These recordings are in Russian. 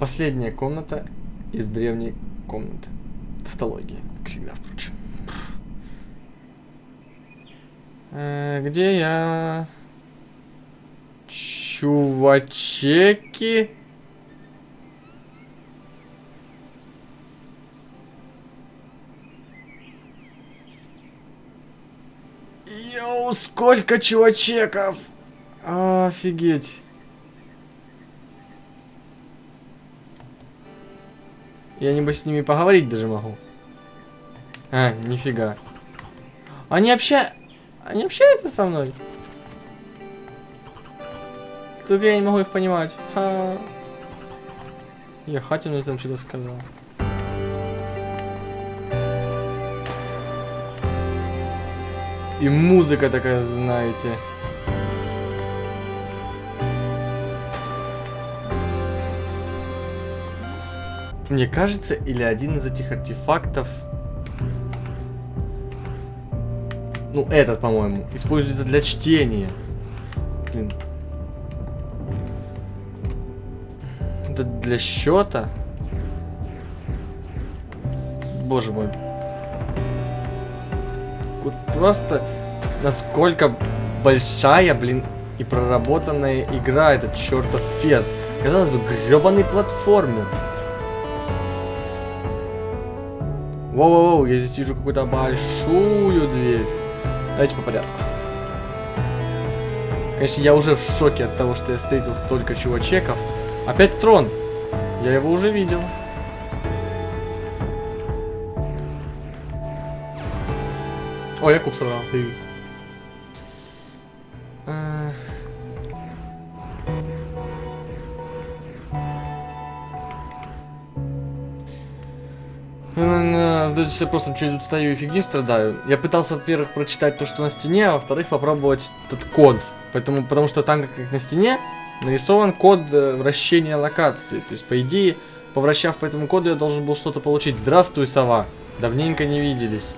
Последняя комната из древней комнаты. Тавтологии, как всегда, впрочем. Э, где я? Чувачеки? Йоу, сколько чувачеков! Офигеть. Я небось с ними поговорить даже могу. А, нифига. Они обща... Они общаются со мной? Только я не могу их понимать. Ха. Я Хатину там что-то сказал. И музыка такая, знаете. Мне кажется, или один из этих артефактов... Ну, этот, по-моему, используется для чтения. Блин. Это для счета? Боже мой. Вот просто насколько большая, блин, и проработанная игра этот чертов фес. Казалось бы, гребаный платформер. Воу-воу-воу, я здесь вижу какую-то большую дверь. Давайте по порядку. Конечно, я уже в шоке от того, что я встретил столько чувачеков. Опять трон. Я его уже видел. О, я куб сорвал. А. Задайте себе просто, что я тут стою и фигни страдаю. Я пытался, во-первых, прочитать то, что на стене, а во-вторых, попробовать этот код. Поэтому, потому что там, как на стене, нарисован код э, вращения локации. То есть, по идее, повращав по этому коду, я должен был что-то получить. Здравствуй, сова. Давненько не виделись.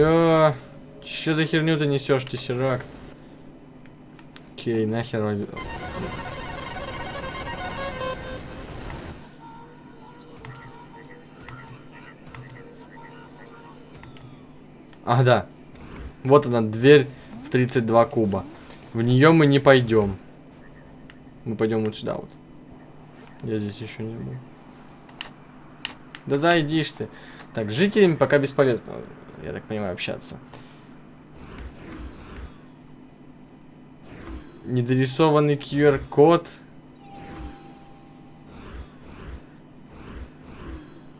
Чё? Чё за херню ты несешь, тессеракт? Окей, нахер. Ах, да. Вот она, дверь в 32 куба. В нее мы не пойдем. Мы пойдем вот сюда вот. Я здесь еще не был. Да зайдишь ты. Так, с жителями пока бесполезно я так понимаю, общаться. Недорисованный QR-код.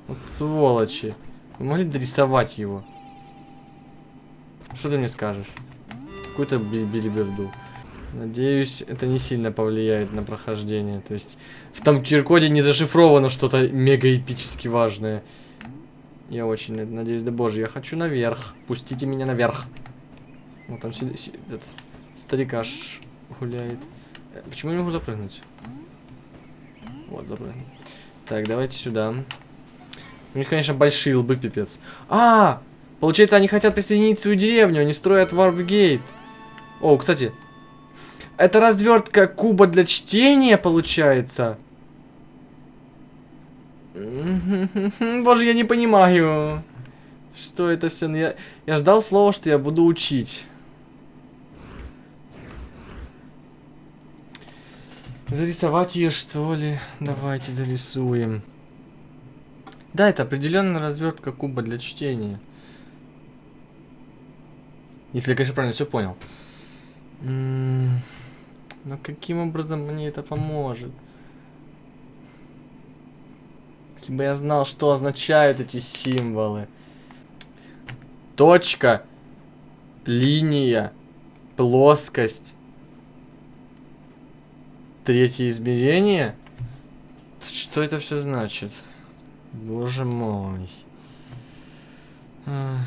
Вот сволочи. Вы могли дорисовать его? Что ты мне скажешь? Какую-то билиберду. Надеюсь, это не сильно повлияет на прохождение. То есть, в том QR-коде не зашифровано что-то мега эпически важное. Я очень надеюсь, да боже, я хочу наверх. Пустите меня наверх. Вот там сидит, этот старикаш гуляет. Э, почему я не могу запрыгнуть? Вот, запрыгнул. Так, давайте сюда. У них, конечно, большие лбы, пипец. А! Получается, они хотят присоединить свою деревню, они строят варпгейт. О, кстати. Это развертка куба для чтения, получается. Боже, я не понимаю. Что это все? Ну, я, я ждал слова, что я буду учить. Зарисовать ее, что ли? Давайте зарисуем. Да, это определенная развертка куба для чтения. Если я, конечно, правильно все понял. Но каким образом мне это поможет? Если бы я знал, что означают эти символы. Точка. Линия. Плоскость. Третье измерение? Что это все значит? Боже мой. А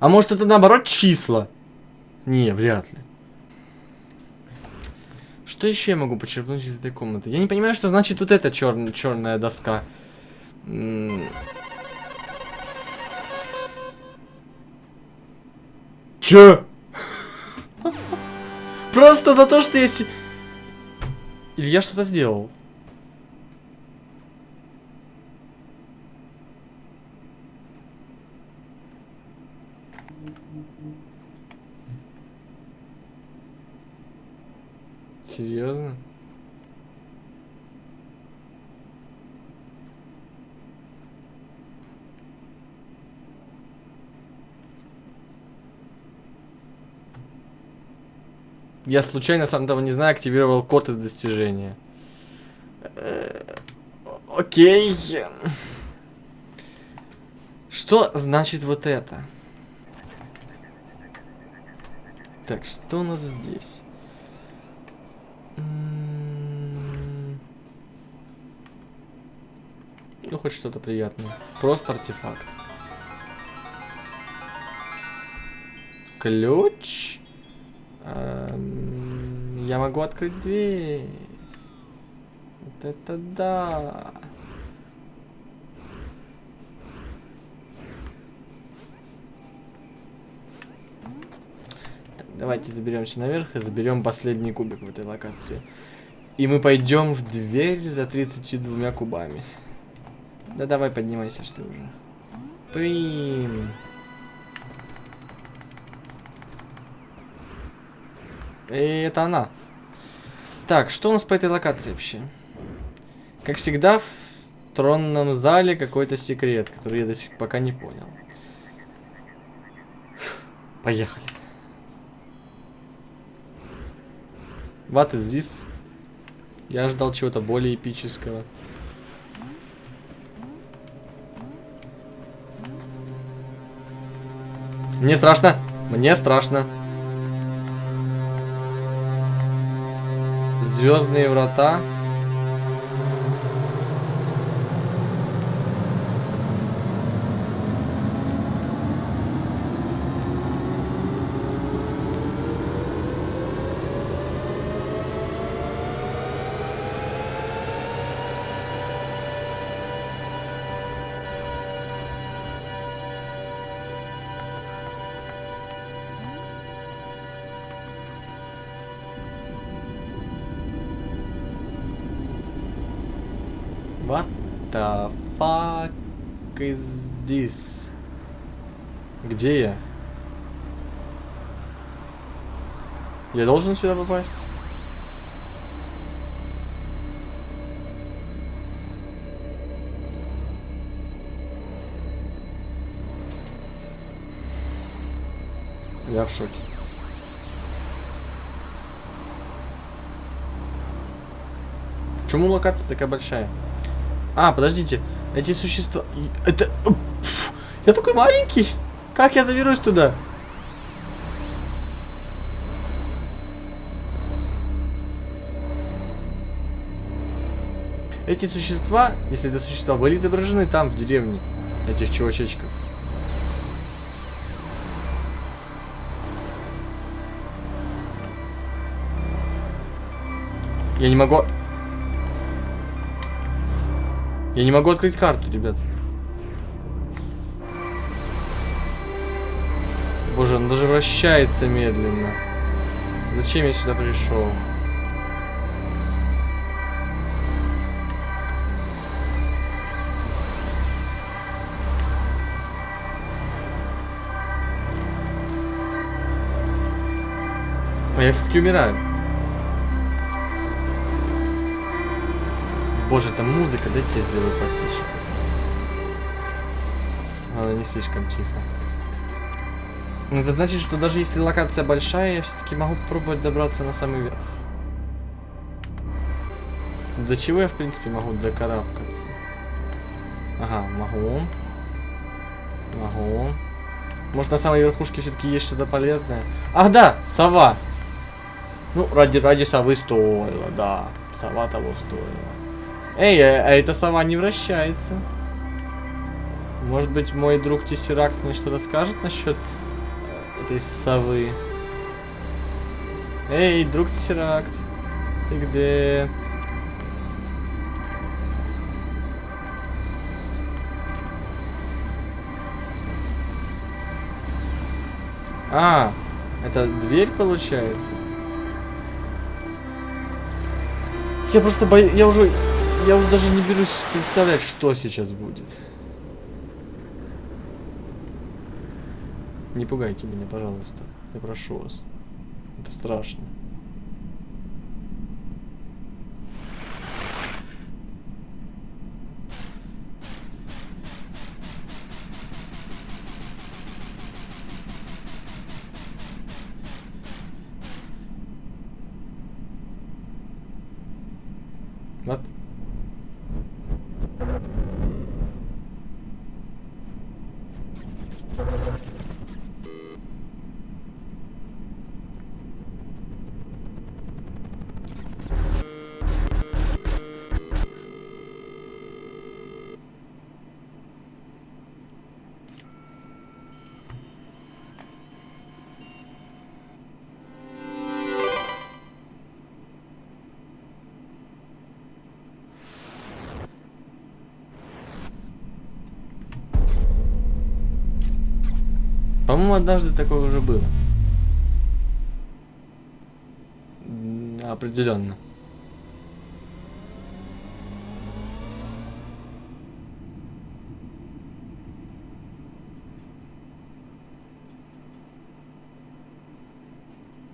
может это наоборот числа? Не, вряд ли. Что еще я могу почерпнуть из этой комнаты? Я не понимаю, что значит вот эта чер черная доска. Чё? Просто за то, что если... Или я что-то сделал? Серьезно? Я случайно, сам того не знаю, активировал код из достижения. Э, окей. Что значит вот это? Так, что у нас здесь? М-м-м. Ну, хоть что-то приятное. Просто артефакт. Ключ. Я могу открыть дверь. Вот это да. Так, давайте заберемся наверх и заберем последний кубик в этой локации. И мы пойдем в дверь за 32 кубами. Да давай поднимайся, что уже. Блин. И это она. Так, что у нас по этой локации вообще? Как всегда, в тронном зале какой-то секрет, который я до сих пока не понял. Поехали. What is this? Я ждал чего-то более эпического. Мне страшно. Мне страшно. Звездные врата. The fuck is this? Где я? Я должен сюда попасть? Я в шоке. Почему локация такая большая? А, подождите. Эти существа... Это... Пфф, я такой маленький. Как я заберусь туда? Эти существа, если это существа, были изображены там, в деревне. Этих чувачечков. Я не могу... Я не могу открыть карту, ребят. Боже, он даже вращается медленно. Зачем я сюда пришел? А я все-таки умираю. Боже, там музыка, дайте я сделаю потише. Она не слишком тихо. Ну, Это значит, что даже если локация большая, я все-таки могу попробовать забраться на самый верх. До чего я, в принципе, могу докарабкаться? Ага, могу. Могу. Может, на самой верхушке все-таки есть что-то полезное? Ах, да, сова. Ну, ради, ради совы стоило, да. Сова того стоила. Эй, а, а эта сова не вращается. Может быть, мой друг Тессеракт мне что-то скажет насчет этой совы? Эй, друг Тессеракт. Ты где? А, это дверь получается? Я просто боюсь, я уже, я уже даже не берусь представлять, что сейчас будет. Не пугайте меня, пожалуйста. Я прошу вас. Это страшно. Вот. По-моему, однажды такое уже было. Определенно.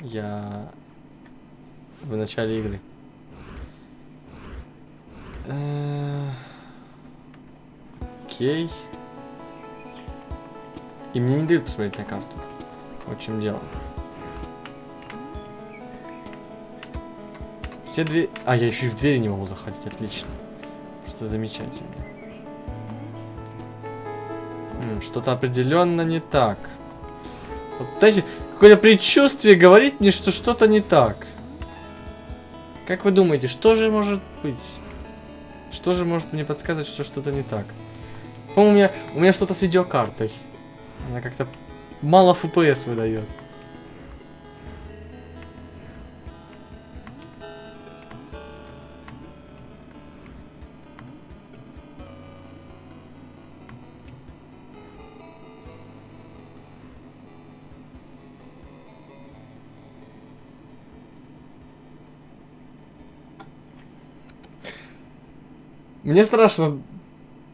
Я в начале игры. Э, Окей. И мне не дают посмотреть на карту. Вот в чем дело. Все двери... А, я еще и в двери не могу заходить, отлично. Просто замечательно. Что-то определенно не так. Вот, знаете, какое-то предчувствие говорит мне, что что-то не так. Как вы думаете, что же может быть? Что же может мне подсказывать, что что-то не так? По-моему, у меня, у меня что-то с видеокартой. Она как-то мало FPS выдает. Мне страшно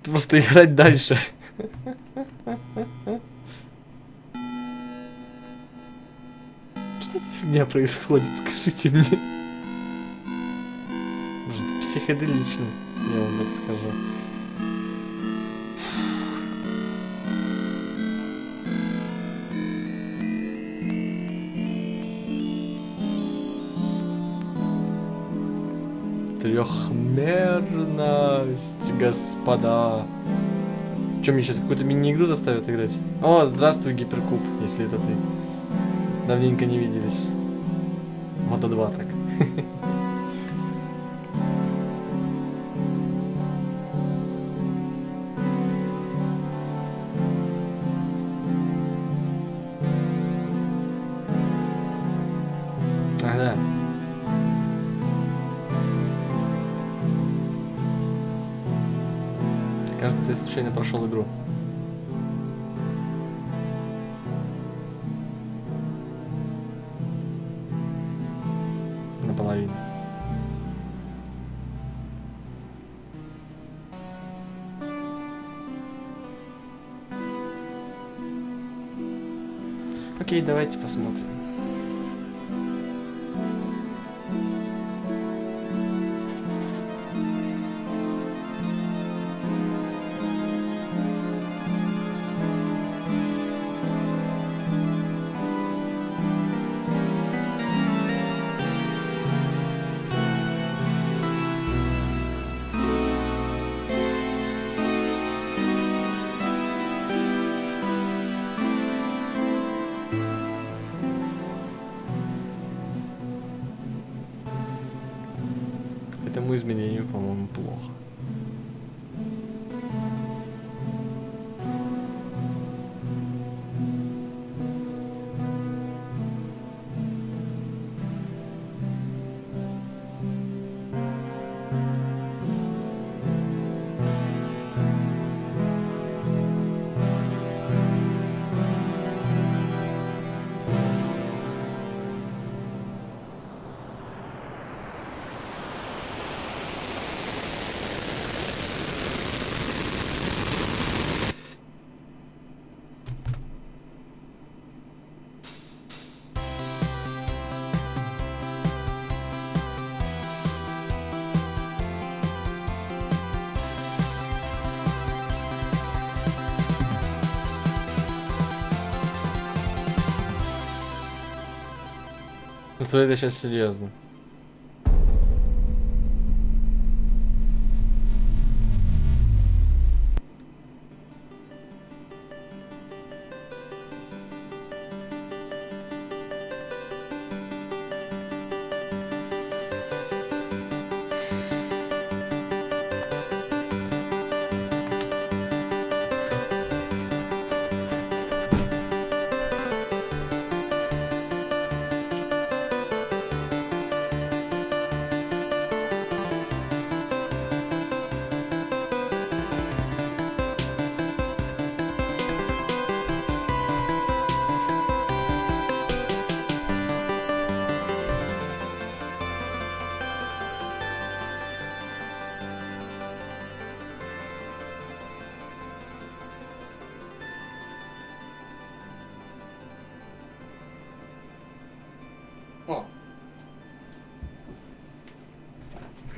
просто играть дальше. Фигня происходит, скажите мне? Может, психоделично, я вам так скажу. Трехмерность, господа. Чем мне сейчас какую-то мини-игру заставят играть? О, здравствуй, Гиперкуб, если это ты. Давненько не виделись. Года два так. Ах, да. Кажется, я случайно прошел игру. Давайте посмотрим. Этому изменению, по-моему, плохо. Смотри, это сейчас серьезно.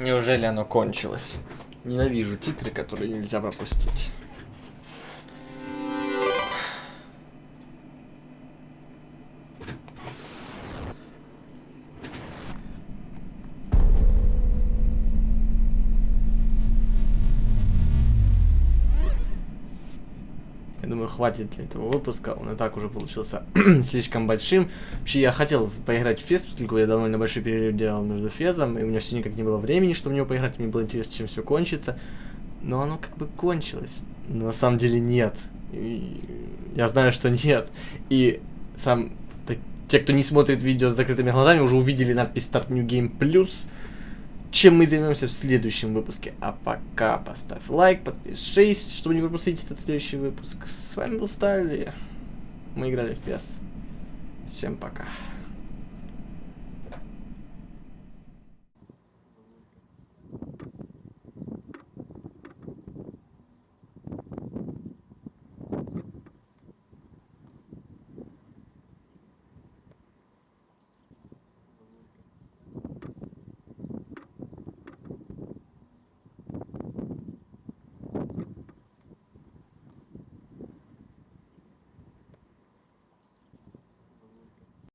Неужели оно кончилось? Ненавижу титры, которые нельзя пропустить. Думаю, хватит для этого выпуска. Он и так уже получился слишком большим. Вообще, я хотел поиграть в фест, поскольку я довольно большой перерыв делал между фезом, и у меня все никак не было времени, чтобы в него поиграть. Мне было интересно, чем все кончится. Но оно как бы кончилось. Но на самом деле нет. И я знаю, что нет. И сам... те, кто не смотрит видео с закрытыми глазами, уже увидели надпись Start New Game Plus чем мы займемся в следующем выпуске. А пока поставь лайк, подпишись, чтобы не пропустить этот следующий выпуск. С вами был Стали. Мы играли в FES. Всем пока.